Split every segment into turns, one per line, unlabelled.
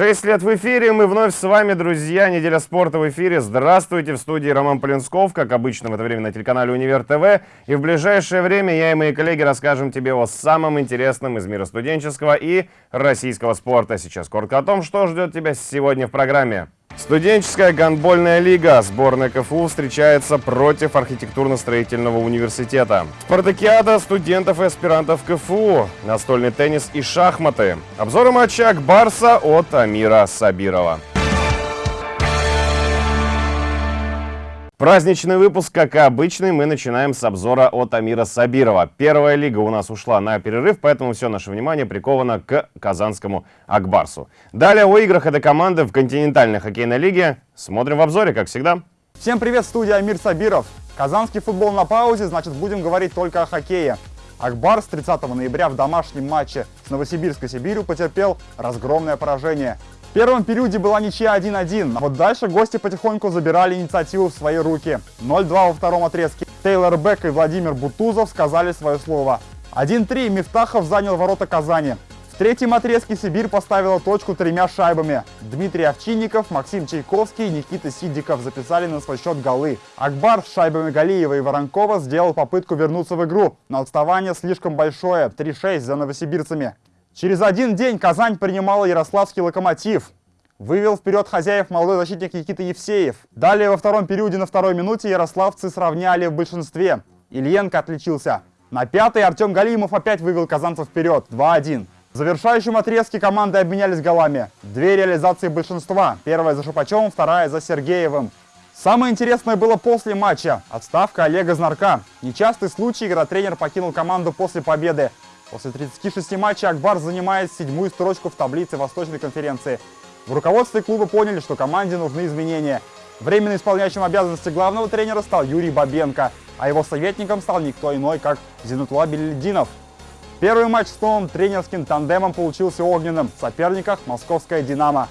Шесть лет в эфире, мы вновь с вами, друзья. Неделя спорта в эфире. Здравствуйте, в студии Роман Полинсков, как обычно в это время на телеканале Универ ТВ. И в ближайшее время я и мои коллеги расскажем тебе о самом интересном из мира студенческого и российского спорта. Сейчас коротко о том, что ждет тебя сегодня в программе. Студенческая гандбольная лига. Сборная КФУ встречается против архитектурно-строительного университета. Спартакиада студентов и аспирантов КФУ. Настольный теннис и шахматы. Обзоры матча Акбарса от Амира Сабирова. Праздничный выпуск, как и обычный, мы начинаем с обзора от Амира Сабирова. Первая лига у нас ушла на перерыв, поэтому все наше внимание приковано к казанскому Акбарсу. Далее о играх этой команды в континентальной хоккейной лиге. Смотрим в обзоре, как всегда.
Всем привет, студия Амир Сабиров. Казанский футбол на паузе, значит будем говорить только о хоккее. Акбар с 30 ноября в домашнем матче с Новосибирской Сибирью потерпел разгромное поражение. В первом периоде была ничья 1-1, а вот дальше гости потихоньку забирали инициативу в свои руки. 0-2 во втором отрезке. Тейлор Бек и Владимир Бутузов сказали свое слово. 1-3 Мифтахов занял ворота Казани. В третьем отрезке Сибирь поставила точку тремя шайбами. Дмитрий Овчинников, Максим Чайковский и Никита Сидиков записали на свой счет голы. Акбар с шайбами Галиева и Воронкова сделал попытку вернуться в игру, но отставание слишком большое – 3-6 за новосибирцами. Через один день Казань принимала Ярославский локомотив. Вывел вперед хозяев молодой защитник Никита Евсеев. Далее во втором периоде на второй минуте ярославцы сравняли в большинстве. Ильенко отличился. На пятой Артем Галимов опять вывел казанцев вперед. 2-1. В завершающем отрезке команды обменялись голами. Две реализации большинства. Первая за Шупачевым, вторая за Сергеевым. Самое интересное было после матча. Отставка Олега Знарка. Нечастый случай, когда тренер покинул команду после победы. После 36 матчей Акбар занимает седьмую строчку в таблице Восточной конференции. В руководстве клуба поняли, что команде нужны изменения. Временно исполняющим обязанности главного тренера стал Юрий Бабенко, а его советником стал никто иной, как Зинутула Белединов. Первый матч с новым тренерским тандемом получился огненным. В соперниках московская «Динамо».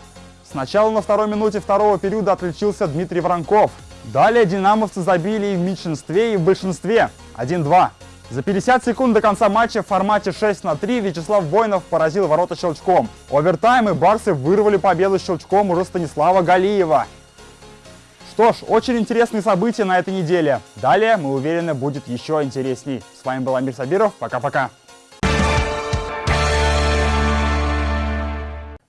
Сначала на второй минуте второго периода отличился Дмитрий Воронков. Далее динамовцы забили и в меньшинстве, и в большинстве. 1-2. За 50 секунд до конца матча в формате 6 на 3 Вячеслав Воинов поразил ворота щелчком. Овертайм и барсы вырвали победу щелчком уже Станислава Галиева. Что ж, очень интересные события на этой неделе. Далее, мы уверены, будет еще интересней. С вами был Амир Сабиров. Пока-пока.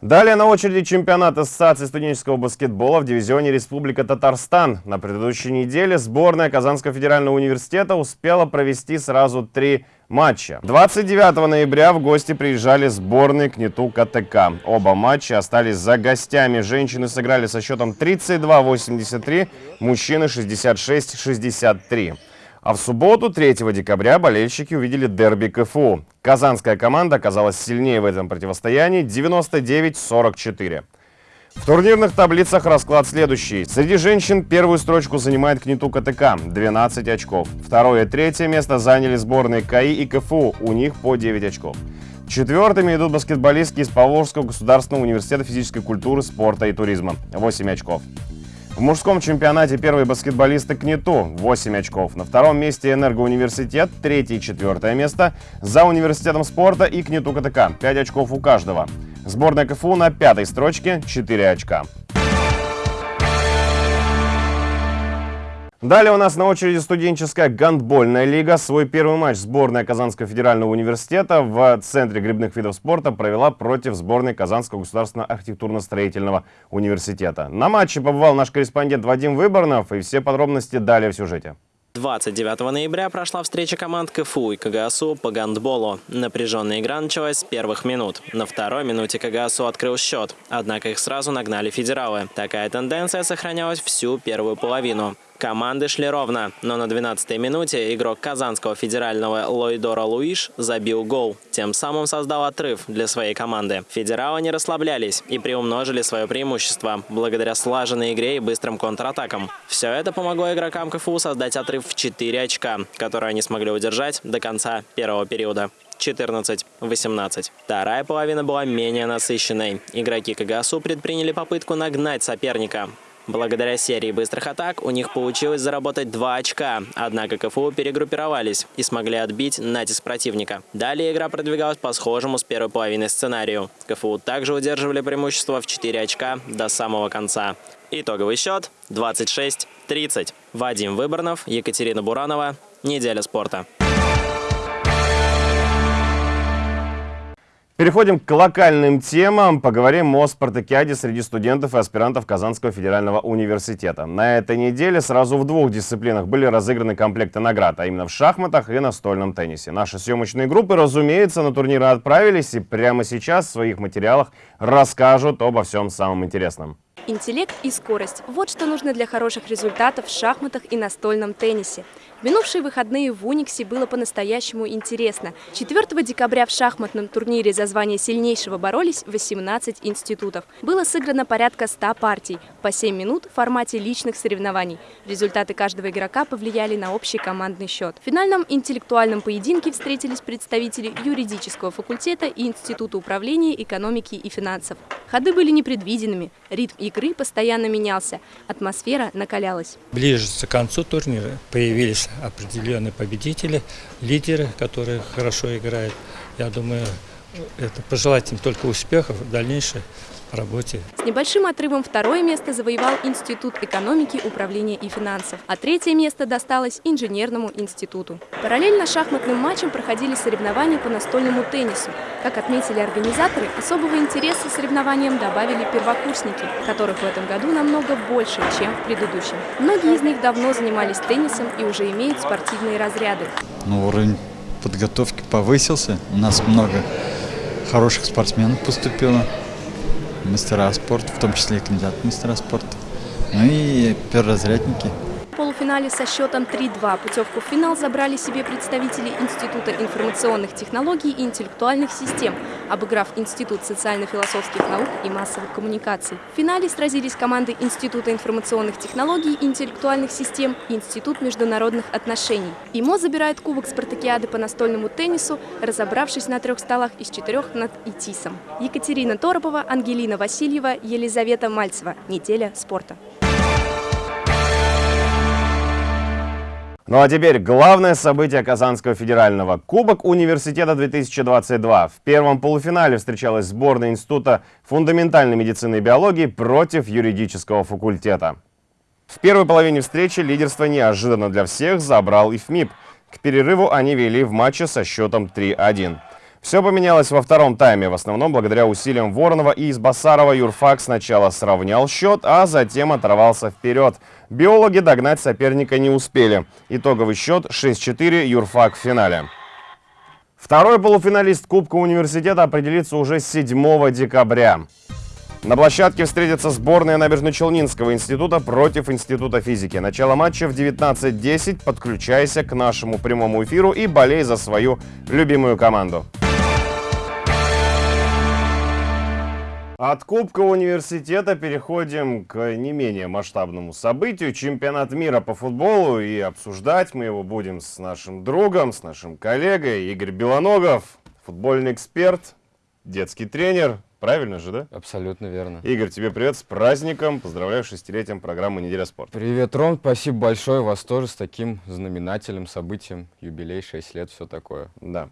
Далее на очереди чемпионат Ассоциации студенческого баскетбола в дивизионе Республика Татарстан. На предыдущей неделе сборная Казанского федерального университета успела провести сразу три матча. 29 ноября в гости приезжали сборные КНИТУ КТК. Оба матча остались за гостями. Женщины сыграли со счетом 32-83, мужчины 66-63. А в субботу, 3 декабря, болельщики увидели дерби КФУ. Казанская команда оказалась сильнее в этом противостоянии 99-44. В турнирных таблицах расклад следующий. Среди женщин первую строчку занимает КНИТУ КТК – 12 очков. Второе и третье место заняли сборные КАИ и КФУ, у них по 9 очков. Четвертыми идут баскетболистки из Поволжского государственного университета физической культуры, спорта и туризма – 8 очков. В мужском чемпионате первые баскетболисты КНИТУ – 8 очков. На втором месте Энергоуниверситет, третье и четвертое место. За университетом спорта и КНИТУ КТК – 5 очков у каждого. Сборная КФУ на пятой строчке – 4 очка. Далее у нас на очереди студенческая гандбольная лига. Свой первый матч сборная Казанского федерального университета в Центре грибных видов спорта провела против сборной Казанского государственного архитектурно-строительного университета. На матче побывал наш корреспондент Вадим Выборнов, и все подробности далее в сюжете.
29 ноября прошла встреча команд КФУ и КГСУ по гандболу. Напряженная игра началась с первых минут. На второй минуте КГСУ открыл счет, однако их сразу нагнали федералы. Такая тенденция сохранялась всю первую половину. Команды шли ровно, но на 12-й минуте игрок Казанского федерального Лойдора Луиш забил гол. Тем самым создал отрыв для своей команды. Федералы не расслаблялись и приумножили свое преимущество благодаря слаженной игре и быстрым контратакам. Все это помогло игрокам КФУ создать отрыв в 4 очка, которые они смогли удержать до конца первого периода. 14-18. Вторая половина была менее насыщенной. Игроки КГСУ предприняли попытку нагнать соперника. Благодаря серии быстрых атак у них получилось заработать 2 очка, однако КФУ перегруппировались и смогли отбить натиск противника. Далее игра продвигалась по схожему с первой половины сценарию. КФУ также удерживали преимущество в 4 очка до самого конца. Итоговый счет 26-30. Вадим Выборнов, Екатерина Буранова. Неделя спорта.
Переходим к локальным темам. Поговорим о спартакиаде среди студентов и аспирантов Казанского федерального университета. На этой неделе сразу в двух дисциплинах были разыграны комплекты наград, а именно в шахматах и настольном теннисе. Наши съемочные группы, разумеется, на турниры отправились и прямо сейчас в своих материалах расскажут обо всем самом интересном.
Интеллект и скорость – вот что нужно для хороших результатов в шахматах и настольном теннисе. Минувшие выходные в Униксе было по-настоящему интересно. 4 декабря в шахматном турнире за звание сильнейшего боролись 18 институтов. Было сыграно порядка 100 партий, по 7 минут в формате личных соревнований. Результаты каждого игрока повлияли на общий командный счет. В финальном интеллектуальном поединке встретились представители юридического факультета и Института управления экономики и финансов. Ходы были непредвиденными, ритм игры постоянно менялся, атмосфера накалялась.
Ближе к концу турнира появились определенные победители, лидеры, которые хорошо играют. Я думаю, это пожелать им только успехов в дальнейшей работе.
С небольшим отрывом второе место завоевал Институт экономики, управления и финансов, а третье место досталось Инженерному институту. Параллельно шахматным матчам проходили соревнования по настольному теннису. Как отметили организаторы, особого интереса соревнованиям добавили первокурсники, которых в этом году намного больше, чем в предыдущем. Многие из них давно занимались теннисом и уже имеют спортивные разряды.
Ну, уровень подготовки повысился. У нас много хороших спортсменов поступило мастера спорта, в том числе и кандидат мастера спорта. Ну и перворазрядники.
В полуфинале со счетом 3-2 путевку в финал забрали себе представители Института информационных технологий и интеллектуальных систем, обыграв Институт социально-философских наук и массовых коммуникаций. В финале сразились команды Института информационных технологий и интеллектуальных систем и Институт международных отношений. ИМО забирает кубок спартакиады по настольному теннису, разобравшись на трех столах из четырех над ИТИСом. Екатерина Торопова, Ангелина Васильева, Елизавета Мальцева. Неделя спорта.
Ну а теперь главное событие Казанского федерального. Кубок университета 2022. В первом полуфинале встречалась сборная Института фундаментальной медицины и биологии против юридического факультета. В первой половине встречи лидерство неожиданно для всех забрал ИФМИП. К перерыву они вели в матче со счетом 3-1. Все поменялось во втором тайме, в основном благодаря усилиям Воронова и Избасарова Юрфак сначала сравнял счет, а затем оторвался вперед. Биологи догнать соперника не успели. Итоговый счет 6-4 Юрфак в финале. Второй полуфиналист Кубка университета определится уже 7 декабря. На площадке встретятся сборная Набережно-Челнинского института против Института физики. Начало матча в 19.10. Подключайся к нашему прямому эфиру и болей за свою любимую команду. От Кубка университета переходим к не менее масштабному событию. Чемпионат мира по футболу. И обсуждать мы его будем с нашим другом, с нашим коллегой Игорь Белоногов. Футбольный эксперт, детский тренер. Правильно же, да?
Абсолютно верно.
Игорь, тебе привет с праздником. Поздравляю с шестилетием программы «Неделя спорта».
Привет, Ром. Спасибо большое. Вас тоже с таким знаменательным событием. Юбилей, 6 лет, все такое.
Да.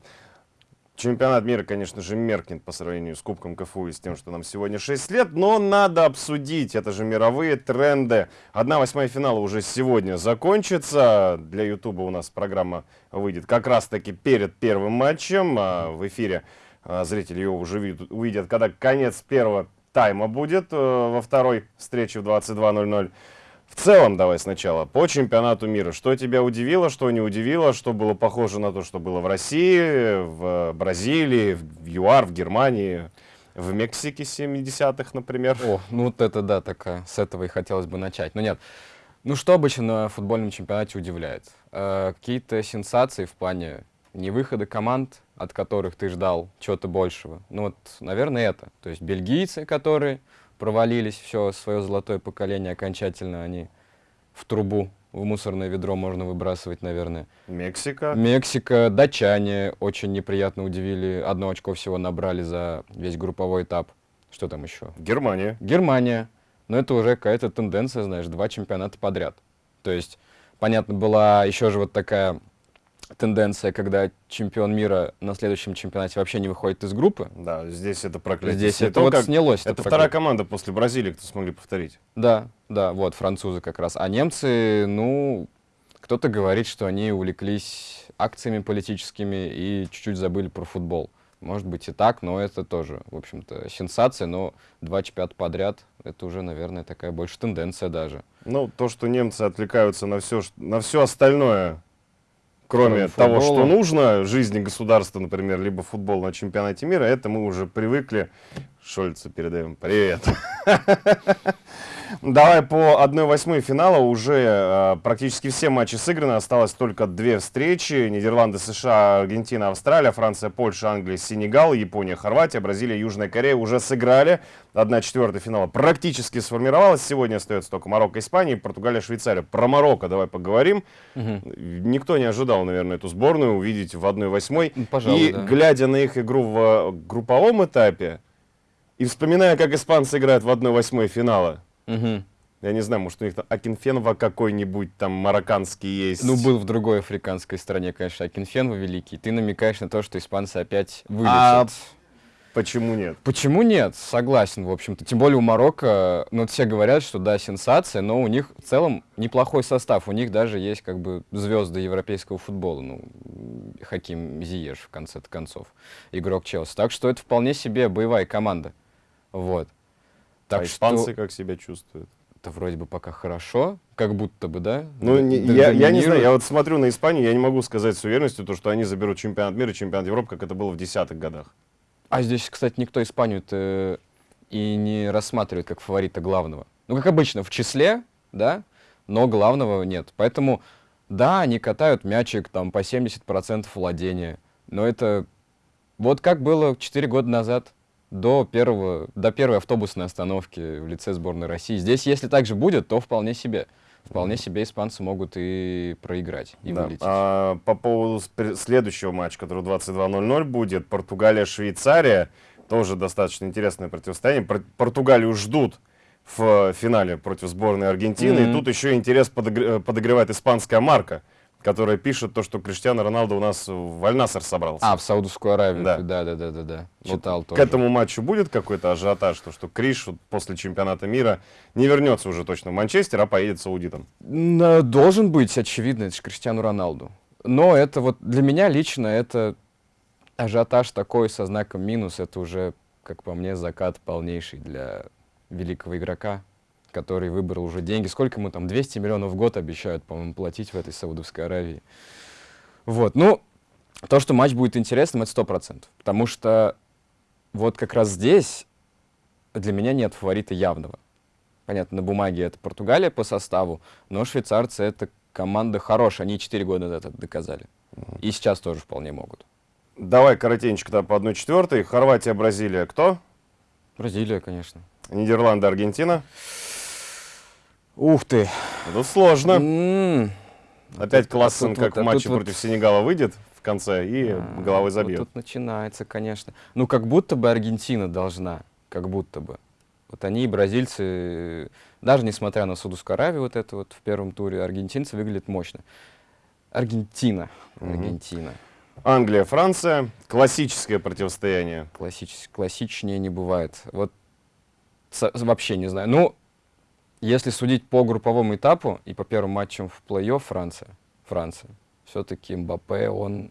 Чемпионат мира, конечно же, меркнет по сравнению с Кубком КФУ и с тем, что нам сегодня 6 лет, но надо обсудить, это же мировые тренды. Одна восьмая финала уже сегодня закончится. Для Ютуба у нас программа выйдет как раз-таки перед первым матчем. А в эфире а, зрители ее уже увидят, когда конец первого тайма будет э, во второй встрече в 22.00. В целом, давай сначала, по чемпионату мира. Что тебя удивило, что не удивило, что было похоже на то, что было в России, в Бразилии, в ЮАР, в Германии, в Мексике 70-х, например?
О, ну вот это да, такая, с этого и хотелось бы начать. Но нет, ну что обычно на футбольном чемпионате удивляет? Э, Какие-то сенсации в плане не выхода команд, от которых ты ждал чего-то большего. Ну вот, наверное, это. То есть бельгийцы, которые провалились, все, свое золотое поколение окончательно они в трубу, в мусорное ведро можно выбрасывать, наверное.
Мексика.
Мексика, датчане очень неприятно удивили, одно очко всего набрали за весь групповой этап. Что там еще?
Германия.
Германия. но это уже какая-то тенденция, знаешь, два чемпионата подряд. То есть, понятно, была еще же вот такая тенденция, когда чемпион мира на следующем чемпионате вообще не выходит из группы.
Да, здесь это проклятие.
Здесь это вот
как-
снялось.
Это
проклятие.
вторая команда после Бразилии, кто смогли повторить.
Да, да, вот, французы как раз. А немцы, ну, кто-то говорит, что они увлеклись акциями политическими и чуть-чуть забыли про футбол. Может быть и так, но это тоже, в общем-то, сенсация, но два чемпионата подряд, это уже, наверное, такая больше тенденция даже.
Ну, то, что немцы отвлекаются на все, на все остальное, кроме
Кроме
того,
футбола.
что нужно, жизни государства, например, либо футбол на чемпионате мира, это мы уже привыкли. Шольцу передаем привет. Давай по 1-8 финала. Уже э, практически все матчи сыграны. Осталось только две встречи. Нидерланды, США, Аргентина, Австралия, Франция, Польша, Англия, Сенегал, Япония, Хорватия, Бразилия, Южная Корея уже сыграли. 1-4 финала практически сформировалась. Сегодня остается только Марокко, Испания, Португалия, Швейцария. Про Марокко давай поговорим. Никто не ожидал, наверное, эту сборную увидеть в 1-8.
Ну, пожалуй,
и
да.
глядя на их игру в э, групповом этапе, и вспоминая, как испанцы играют в 1-8 финала,
Мгм.
я не знаю, может, у них там Акинфенова какой-нибудь там марокканский есть.
Ну, был в другой африканской стране, конечно, Акинфенва великий. Ты намекаешь на то, что испанцы опять вылетят.
А Почему нет?
Почему нет? Согласен, в общем-то. Тем более у Марокко, ну, все говорят, что да, сенсация, но у них в целом неплохой состав. У них даже есть как бы звезды европейского футбола. Ну, Хаким Зиеш, в конце концов, игрок Челси. Так что это вполне себе боевая команда. Вот. Так
а
что
испанцы как себя чувствуют?
это вроде бы пока хорошо, как будто бы, да?
Ну, не- я, я не знаю, я вот смотрю на Испанию, я не могу сказать с уверенностью, то, что они заберут чемпионат мира, чемпионат Европы, как это было в десятых годах.
А здесь, кстати, никто Испанию-то и не рассматривает как фаворита главного. Ну, как обычно, в числе, да, но главного нет. Поэтому, да, они катают мячик там по 70% владения, но это вот как было 4 года назад, до, первого, до первой автобусной остановки в лице сборной России. Здесь, если так же будет, то вполне себе. Вполне себе испанцы могут и проиграть, и
Да.
вылететь.
А, по поводу следующего матча, который 22.00 будет, Португалия-Швейцария, тоже достаточно интересное противостояние. Пор- Португалию ждут в финале против сборной Аргентины, и
Мгм.
тут еще интерес подогр- подогревает испанская марка, которая пишет то, что Криштиано Роналдо у нас в Альнасер собрался.
А, в Саудовскую Аравию.
Да.
Да, да, да, да, да.
Вот
Читал
К
тоже.
этому матчу будет какой-то ажиотаж, то, что Криш вот после чемпионата мира не вернется уже точно в Манчестер, а поедет саудитом.
Н- Должен быть, очевидно, это же Криштиану Роналду. Но это вот для меня лично это ажиотаж такой со знаком минус, это уже, как по мне, закат полнейший для великого игрока, который выбрал уже деньги. Сколько ему там, 200 миллионов в год обещают, по-моему, платить в этой Саудовской Аравии. Вот, ну, то, что матч будет интересным, это 100%. Потому что вот как раз здесь для меня нет фаворита явного. Понятно, на бумаге это Португалия по составу, но швейцарцы это команда хорошая, они 4 года это доказали. И сейчас тоже вполне могут.
Давай коротенько тогда по 1-4. Хорватия, Бразилия, кто?
Бразилия, конечно.
Нидерланды, Аргентина.
Ух ты!
Тут сложно.
М,
Опять Классен,
а
как
вот-
в
а
матче
вот-
против Сенегала, выйдет в конце и
а,
головой
вот
забьет.
тут начинается, конечно. Ну, как будто бы Аргентина должна, как будто бы. Вот они бразильцы, даже несмотря на Саудовскую Аравию, вот это вот в первом туре, аргентинцы выглядят мощно. Аргентина. Аргентина.
Англия, Франция. Классическое противостояние.
Классич, классичнее не бывает. Вот со- вообще не знаю. Ну, если судить по групповому этапу и по первым матчам в плей-офф Франция, Франция, все-таки Мбаппе, он,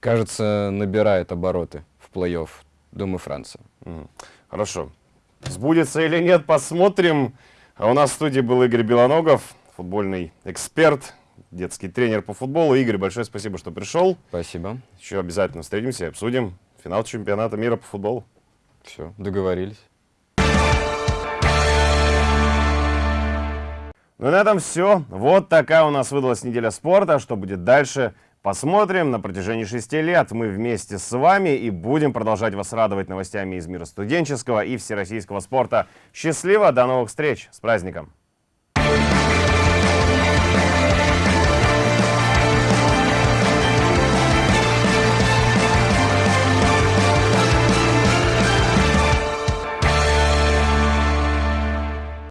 кажется, набирает обороты в плей-офф. Думаю, Франция.
Мгм. Хорошо. Сбудется или нет, посмотрим. А у нас в студии был Игорь Белоногов, футбольный эксперт, детский тренер по футболу. Игорь, большое спасибо, что пришел.
Спасибо.
Еще обязательно встретимся и обсудим финал чемпионата мира по футболу.
Все, договорились.
Ну и на этом все. Вот такая у нас выдалась неделя спорта. Что будет дальше? Посмотрим. На протяжении шести лет мы вместе с вами и будем продолжать вас радовать новостями из мира студенческого и всероссийского спорта. Счастливо, до новых встреч. С праздником!